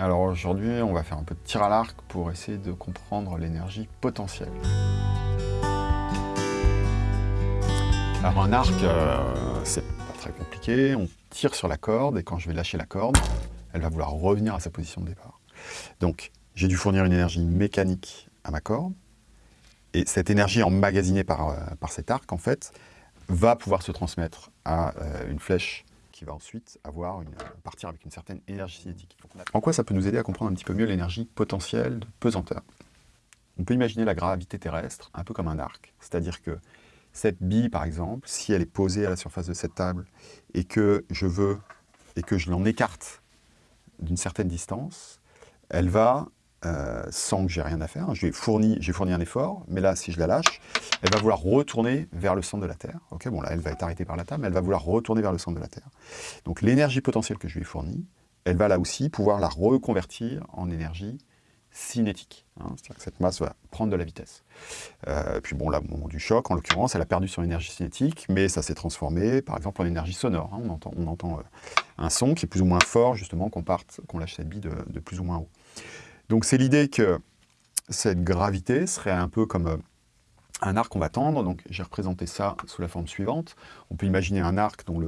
Alors aujourd'hui, on va faire un peu de tir à l'arc pour essayer de comprendre l'énergie potentielle. Alors un arc, euh, c'est pas très compliqué, on tire sur la corde et quand je vais lâcher la corde, elle va vouloir revenir à sa position de départ. Donc j'ai dû fournir une énergie mécanique à ma corde, et cette énergie emmagasinée par, euh, par cet arc, en fait, va pouvoir se transmettre à euh, une flèche qui va ensuite partir avec une certaine énergie cinétique. En quoi ça peut nous aider à comprendre un petit peu mieux l'énergie potentielle de pesanteur? On peut imaginer la gravité terrestre un peu comme un arc, c'est-à-dire que cette bille, par exemple, si elle est posée à la surface de cette table et que je veux et que je l'en écarte d'une certaine distance, elle va euh, sans que j'ai rien à faire. J'ai fourni, fourni un effort, mais là, si je la lâche, elle va vouloir retourner vers le centre de la Terre. Bon là, elle va être arrêtée par la table, mais elle va vouloir retourner vers le centre de la Terre. Donc l'énergie potentielle que je lui ai fournie, elle va là aussi pouvoir la reconvertir en énergie cinétique. Hein. C'est-à-dire que cette masse va prendre de la vitesse. Euh, puis bon, là, au moment du choc, en l'occurrence, elle a perdu son énergie cinétique, mais ça s'est transformé, par exemple, en énergie sonore. Hein. On entend, on entend euh, un son qui est plus ou moins fort, justement, qu'on parte, qu'on lâche cette bille de, de plus ou moins haut. Donc c'est l'idée que cette gravité serait un peu comme euh, un arc qu'on va tendre, donc j'ai représenté ça sous la forme suivante. On peut imaginer un arc dont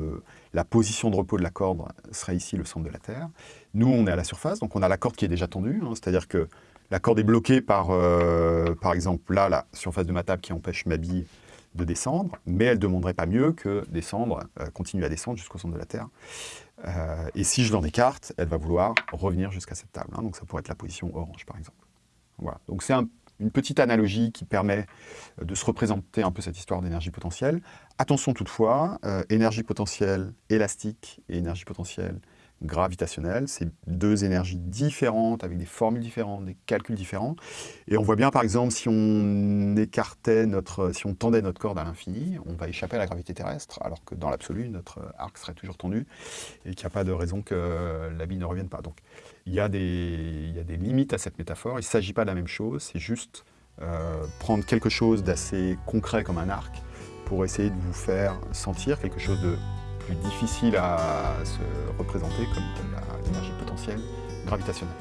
la position de repos de la corde serait ici le centre de la Terre. Nous, on est à la surface, donc on a la corde qui est déjà tendue, hein, c'est-à-dire que la corde est bloquée par, euh, par exemple, là, la surface de ma table qui empêche ma bille de descendre, mais elle ne demanderait pas mieux que descendre, euh, continuer à descendre jusqu'au centre de la Terre. Euh, et si je l'en écarte, elle va vouloir revenir jusqu'à cette table. Hein. donc ça pourrait être la position orange, par exemple. Voilà. Donc c'est une petite analogie qui permet euh, de se représenter un peu cette histoire d'énergie potentielle. Attention toutefois, énergie potentielle élastique et énergie potentielle gravitationnelle. C'est deux énergies différentes, avec des formules différentes, des calculs différents. Et on voit bien, par exemple, si on écartait notre, si on tendait notre corde à l'infini, on va échapper à la gravité terrestre, alors que dans l'absolu, notre arc serait toujours tendu, et qu'il n'y a pas de raison que la bille ne revienne pas. Donc, il y a des, limites à cette métaphore. Il ne s'agit pas de la même chose, c'est juste euh, prendre quelque chose d'assez concret comme un arc, pour essayer de vous faire sentir quelque chose de plus difficile à se représenter comme l'énergie potentielle gravitationnelle.